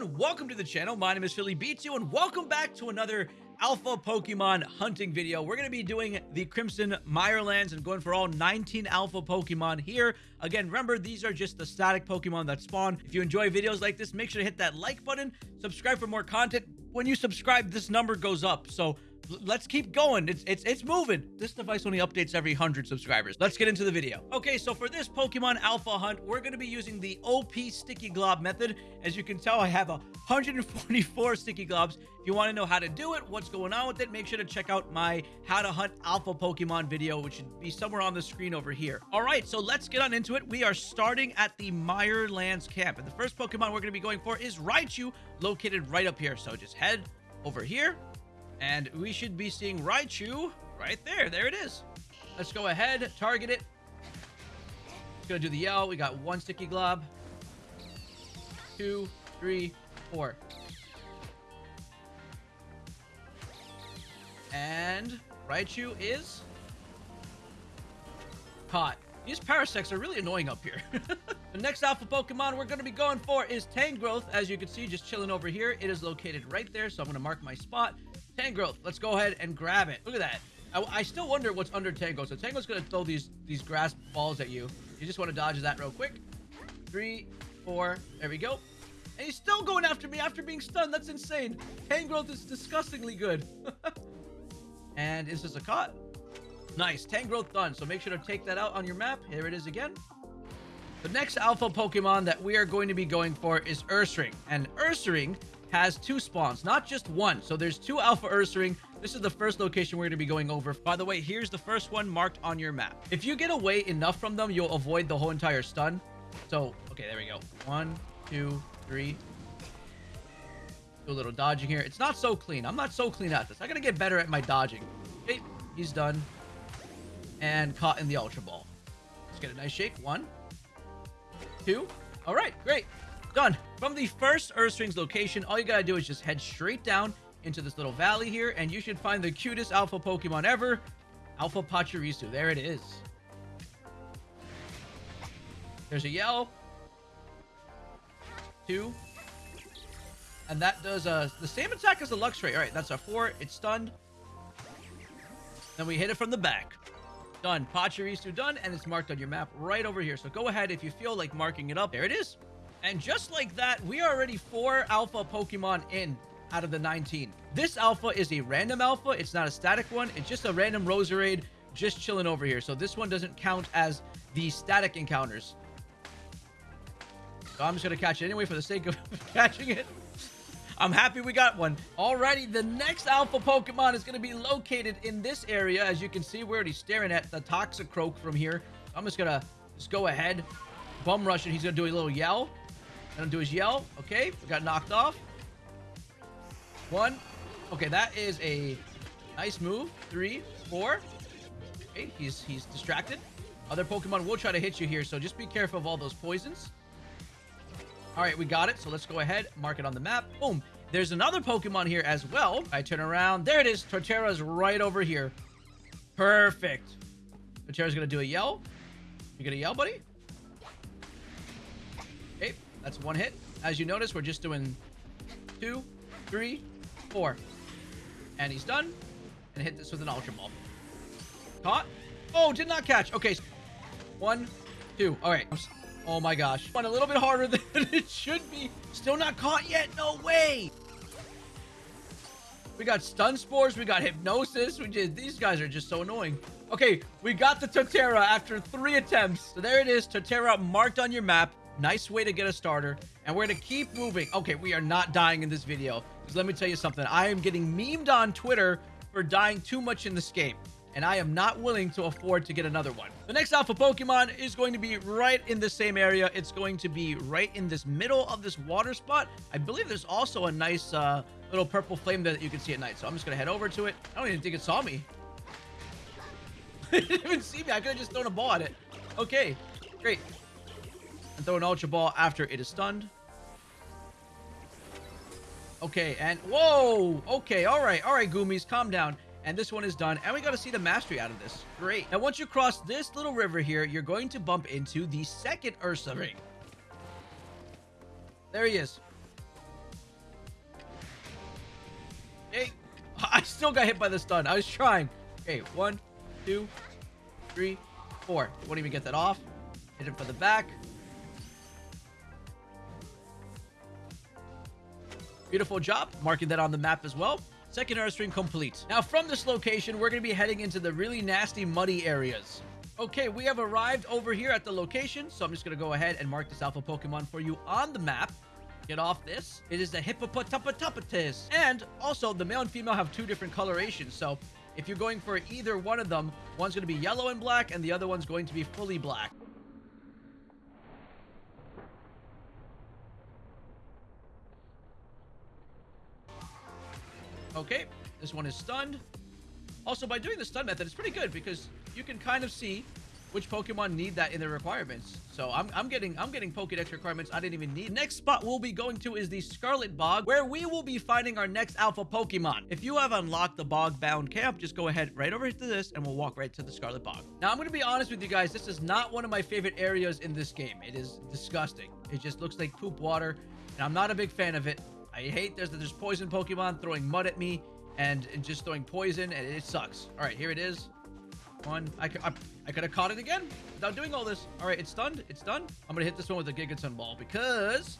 everyone, welcome to the channel. My name is Philly Beats you, and welcome back to another alpha Pokemon hunting video. We're going to be doing the Crimson Mirelands and going for all 19 alpha Pokemon here. Again, remember, these are just the static Pokemon that spawn. If you enjoy videos like this, make sure to hit that like button, subscribe for more content. When you subscribe, this number goes up. So let's keep going. It's it's it's moving. This device only updates every 100 subscribers. Let's get into the video. Okay, so for this Pokemon Alpha Hunt, we're going to be using the OP Sticky Glob method. As you can tell, I have 144 Sticky Globs. If you want to know how to do it, what's going on with it, make sure to check out my How to Hunt Alpha Pokemon video, which should be somewhere on the screen over here. All right, so let's get on into it. We are starting at the Mirelands camp, and the first Pokemon we're going to be going for is Raichu, located right up here. So just head over here and we should be seeing Raichu right there. There it is. Let's go ahead, target it. It's gonna do the yell. We got one sticky glob. Two, three, four. And Raichu is caught. These Parasects are really annoying up here. the next alpha Pokemon we're going to be going for is Tangrowth. As you can see, just chilling over here. It is located right there, so I'm going to mark my spot. Tangrowth, let's go ahead and grab it. Look at that. I, I still wonder what's under Tango. So Tango's going to throw these, these grass balls at you. You just want to dodge that real quick. Three, four, there we go. And he's still going after me after being stunned. That's insane. Tangrowth is disgustingly good. and is this a caught? Nice. Tangrowth done. So make sure to take that out on your map. Here it is again. The next alpha Pokemon that we are going to be going for is Ursaring. And Ursaring has two spawns, not just one. So there's two Alpha Ursaring. This is the first location we're going to be going over. By the way, here's the first one marked on your map. If you get away enough from them, you'll avoid the whole entire stun. So, okay, there we go. One, two, three. Do a little dodging here. It's not so clean. I'm not so clean at this. I got to get better at my dodging. Okay, he's done. And caught in the Ultra Ball. Let's get a nice shake. One, two. All right, great. Done. From the first Ursaring's location, all you gotta do is just head straight down into this little valley here, and you should find the cutest alpha Pokemon ever, Alpha Pachirisu. There it is. There's a yell. Two. And that does uh, the same attack as the Luxray. All right, that's a four. It's stunned. Then we hit it from the back. Done. Pachirisu done, and it's marked on your map right over here. So go ahead if you feel like marking it up. There it is. And just like that, we are already four alpha Pokemon in out of the 19. This alpha is a random alpha. It's not a static one. It's just a random Roserade just chilling over here. So this one doesn't count as the static encounters. So I'm just going to catch it anyway for the sake of catching it. I'm happy we got one. Alrighty, the next alpha Pokemon is going to be located in this area. As you can see, we're already staring at the Toxicroak from here. I'm just going to just go ahead, bum rush it. He's going to do a little yell. I'm gonna do his yell. Okay, we got knocked off. One. Okay, that is a nice move. Three, four. Okay, he's he's distracted. Other Pokemon will try to hit you here, so just be careful of all those poisons. All right, we got it. So let's go ahead, mark it on the map. Boom. There's another Pokemon here as well. I turn around. There it is. Torterra's right over here. Perfect. Torterra's going to do a yell. You going to yell, buddy? That's one hit. As you notice, we're just doing two, three, four. And he's done. And hit this with an Ultra Ball. Caught. Oh, did not catch. Okay. One, two. All right. Oh my gosh. One a little bit harder than it should be. Still not caught yet. No way. We got stun spores. We got hypnosis. We did. these guys are just so annoying. Okay, we got the Torterra after three attempts. So there it is. Torterra marked on your map. Nice way to get a starter. And we're going to keep moving. Okay, we are not dying in this video. Because let me tell you something. I am getting memed on Twitter for dying too much in this game. And I am not willing to afford to get another one. The next alpha Pokemon is going to be right in the same area. It's going to be right in this middle of this water spot. I believe there's also a nice uh, little purple flame that you can see at night. So I'm just going to head over to it. I don't even think it saw me. it didn't even see me. I could have just thrown a ball at it. Okay, great and throw an Ultra Ball after it is stunned. Okay, and whoa! Okay, all right, all right, Goomies, calm down. And this one is done, and we got to see the mastery out of this. Great. Now, once you cross this little river here, you're going to bump into the second Ursaring. There he is. Hey, I still got hit by the stun. I was trying. Okay, one, two, three, four. Won't even get that off. Hit him for the back. Beautiful job. Marking that on the map as well. Second Ursaring complete. Now, from this location, we're going to be heading into the really nasty, muddy areas. Okay, we have arrived over here at the location, so I'm just going to go ahead and mark this alpha Pokemon for you on the map. Get off this. It is the Hippopotapatapatis. And also, the male and female have two different colorations, so if you're going for either one of them, one's going to be yellow and black, and the other one's going to be fully black. Okay, this one is stunned. Also, by doing the stun method, it's pretty good because you can kind of see which Pokemon need that in their requirements. So I'm, I'm getting I'm getting Pokedex requirements I didn't even need. Next spot we'll be going to is the Scarlet Bog, where we will be finding our next Alpha Pokemon. If you have unlocked the Bog-bound camp, just go ahead right over to this, and we'll walk right to the Scarlet Bog. Now I'm going to be honest with you guys, this is not one of my favorite areas in this game. It is disgusting. It just looks like poop water, and I'm not a big fan of it. I hate there's there's poison Pokemon throwing mud at me and, and just throwing poison, and it sucks. All right, here it is. One. I, I, I could have caught it again without doing all this. All right, it's stunned. It's done. I'm going to hit this one with a Giga Ball because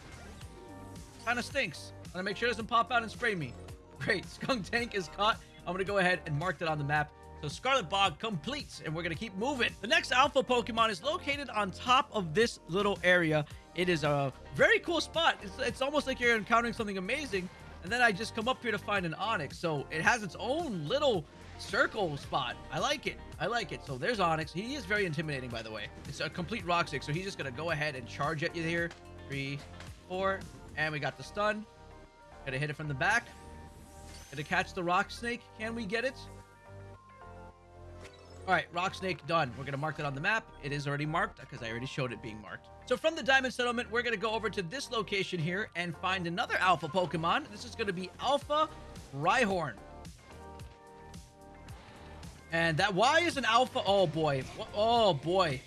kind of stinks. I'm going to make sure it doesn't pop out and spray me. Great. Skuntank is caught. I'm going to go ahead and mark that on the map. So Scarlet Bog completes, and we're going to keep moving. The next Alpha Pokemon is located on top of this little area. It is a very cool spot. It's, it's almost like you're encountering something amazing. And then I just come up here to find an Onix. So it has its own little circle spot. I like it. I like it. So there's Onix. He is very intimidating, by the way. It's a complete rock stick, so he's just going to go ahead and charge at you here. Three, four, and we got the stun. Gonna hit it from the back. Gonna catch the rock snake. Can we get it? All right, rock snake done. We're gonna mark that on the map. It is already marked because I already showed it being marked. So from the Diamond Settlement, we're gonna go over to this location here and find another Alpha Pokemon. This is gonna be Alpha Rhyhorn. And that Y is an alpha. Oh, boy. Oh, boy.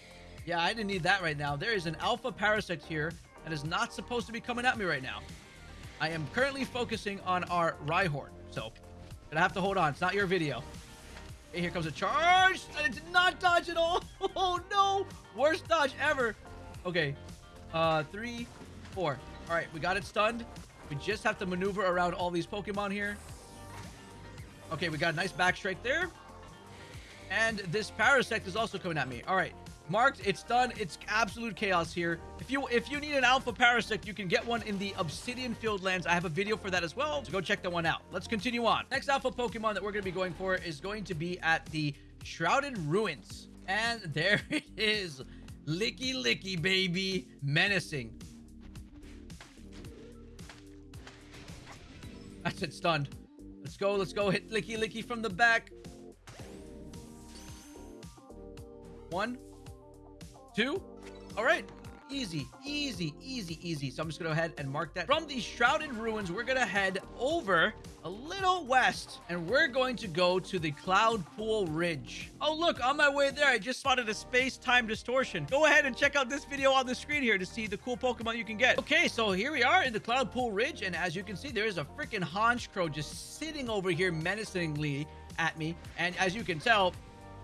Yeah, I didn't need that right now. There is an alpha Parasect here that is not supposed to be coming at me right now. I am currently focusing on our Rhyhorn. So, gonna have to hold on. It's not your video. Here comes a charge. I did not dodge at all. Oh, no. Worst dodge ever. Okay. Uh, three, four. All right, we got it stunned. We just have to maneuver around all these Pokemon here. Okay, we got a nice back strike there. And this Parasect is also coming at me. All right. Marked. It's done. It's absolute chaos here. If you if you need an Alpha Parasect, you can get one in the Obsidian Fieldlands. I have a video for that as well, so go check that one out. Let's continue on. Next Alpha Pokemon that we're going to be going for is going to be at the Shrouded Ruins. And there it is. Lickilicky, baby. Menacing. That's it, stunned. Let's go, let's go. Hit Lickilicky from the back. One, two. All right. Easy, easy, easy, easy. So I'm just going to go ahead and mark that. From these Shrouded Ruins, we're going to head over a little west, and we're going to go to the Cloud Pool Ridge. Oh, look, on my way there, I just spotted a space-time distortion. Go ahead and check out this video on the screen here to see the cool Pokemon you can get. Okay, so here we are in the Cloudpool Ridge, and as you can see, there is a freaking Honchkrow just sitting over here menacingly at me. And as you can tell,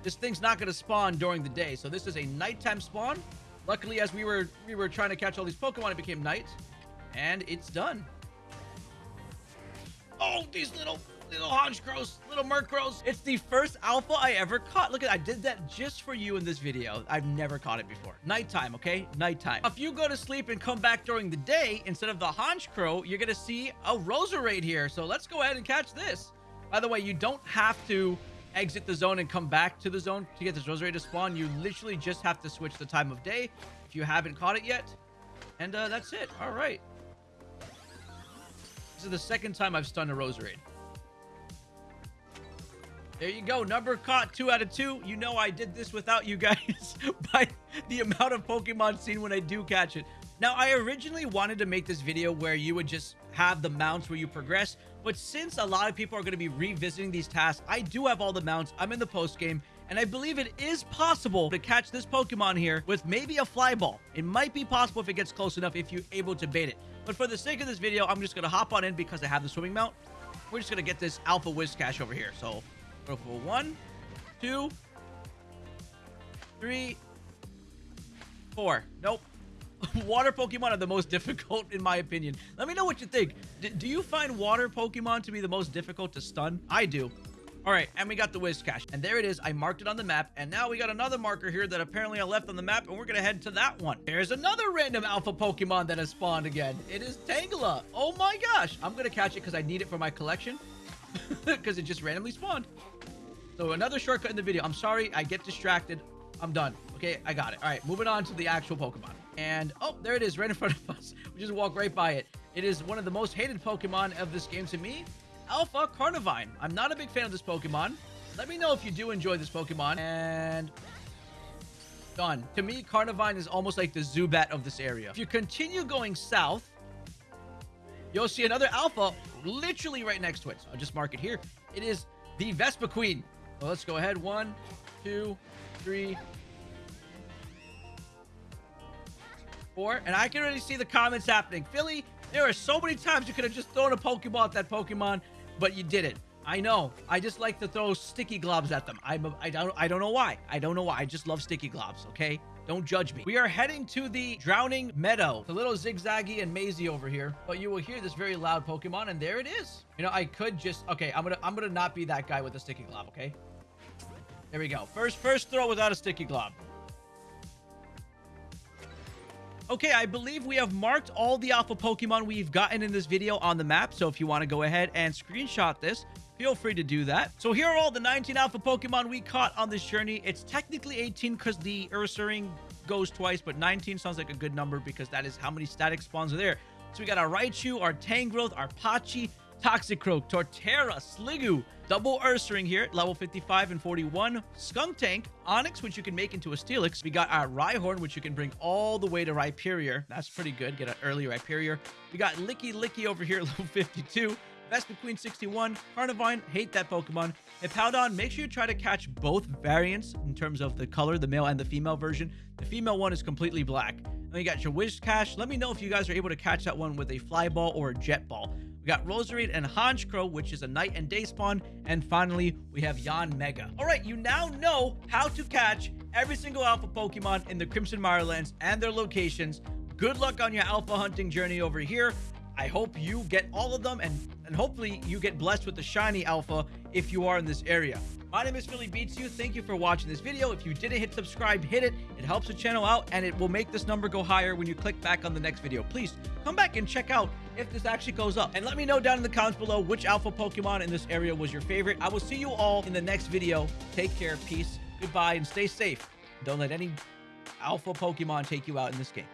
this thing's not going to spawn during the day. So this is a nighttime spawn. Luckily, as we were we were trying to catch all these Pokemon, it became night. And it's done. Oh, these little little Honchkrows, little Murkrows. It's the first alpha I ever caught. Look at I did that just for you in this video. I've never caught it before. Nighttime, okay? Nighttime. If you go to sleep and come back during the day, instead of the Honchkrow, you're to see a Roserade here. So let's go ahead and catch this. By the way, you don't have to exit the zone and come back to the zone to get this Roserade to spawn. You literally just have to switch the time of day if you haven't caught it yet. And uh, that's it. All right. This is the second time I've stunned a Roserade. There you go. Number caught, two out of two. You know I did this without you guys by the amount of Pokemon seen when I do catch it. Now, I originally wanted to make this video where you would just have the mounts where you progress, but since a lot of people are going to be revisiting these tasks, I do have all the mounts. I'm in the post game, and I believe it is possible to catch this Pokemon here with maybe a fly ball. It might be possible if it gets close enough if you're able to bait it. But for the sake of this video, I'm just going to hop on in because I have the swimming mount. we're just gonna get this Alpha Whiscash over here. So go for one, two, three, four. Nope. water Pokemon are the most difficult in my opinion. Let me know what you think. D do you find water Pokemon to be the most difficult to stun? I do. All right, and we got the Whiscash. And there it is. I marked it on the map. And now we got another marker here that apparently I left on the map. And we're going to head to that one. There's another random alpha Pokemon that has spawned again. It is Tangela. Oh my gosh. I'm going to catch it because I need it for my collection. Because it just randomly spawned. So another shortcut in the video. I'm sorry. I get distracted. I'm done. Okay, I got it. All right, moving on to the actual Pokemon. And, oh, there it is right in front of us. We just walk right by it. It is one of the most hated Pokemon of this game to me. Alpha Carnivine. I'm not a big fan of this Pokemon. Let me know if you do enjoy this Pokemon. And done. To me, Carnivine is almost like the Zubat of this area. If you continue going south, you'll see another Alpha literally right next to it. So I'll just mark it here. It is the Vespiquen. Well, let's go ahead. One, two, three, And I can already see the comments happening. Philly, there are so many times you could have just thrown a Pokeball at that Pokemon but you didn't. I know. I just like to throw sticky globs at them. I'm don't I don't know why. I don't know why. I just love sticky globs, okay? Don't judge me. We are heading to the Droning Meadow. A little zigzaggy and mazy over here, but you will hear this very loud Pokemon, and there it is. You know, I could just... Okay, I'm gonna I'm gonna not be that guy with a sticky glob, okay? There we go. First first throw without a sticky glob. Okay, I believe we have marked all the alpha Pokemon we've gotten in this video on the map. So if you want to go ahead and screenshot this, feel free to do that. So here are all the 19 alpha Pokemon we caught on this journey. It's technically 18 because the Ursaring goes twice, but 19 sounds like a good number because that is how many static spawns are there. So we got our Raichu, our Tangrowth, our Pachi, Toxicroak, Torterra, Sliggoo, Double Ursaring here, level 55 and 41. Skuntank, Onix, which you can make into a Steelix. We got our Rhyhorn, which you can bring all the way to Rhyperior. That's pretty good. Get an early Rhyperior. We got Lickilicky over here, level 52. Vespiquen 61, Carnivine, hate that Pokemon. Hippowdon, make sure you try to catch both variants in terms of the color, the male and the female version. The female one is completely black. Then you got your Whiscash. Let me know if you guys are able to catch that one with a Fly Ball or a Jet Ball. Got Roserade and Honchkrow, which is a night and day spawn. And finally, we have Yanmega. All right, you now know how to catch every single alpha Pokemon in the Crimson Mirelands and their locations. Good luck on your alpha hunting journey over here. I hope you get all of them and, and hopefully you get blessed with the shiny alpha if you are in this area. My name is Philly Beats You. Thank you for watching this video. If you didn't hit subscribe, hit it. It helps the channel out and it will make this number go higher when you click back on the next video. Please come back and check out if this actually goes up. And let me know down in the comments below which alpha Pokemon in this area was your favorite. I will see you all in the next video. Take care, peace, goodbye, and stay safe. Don't let any alpha Pokemon take you out in this game.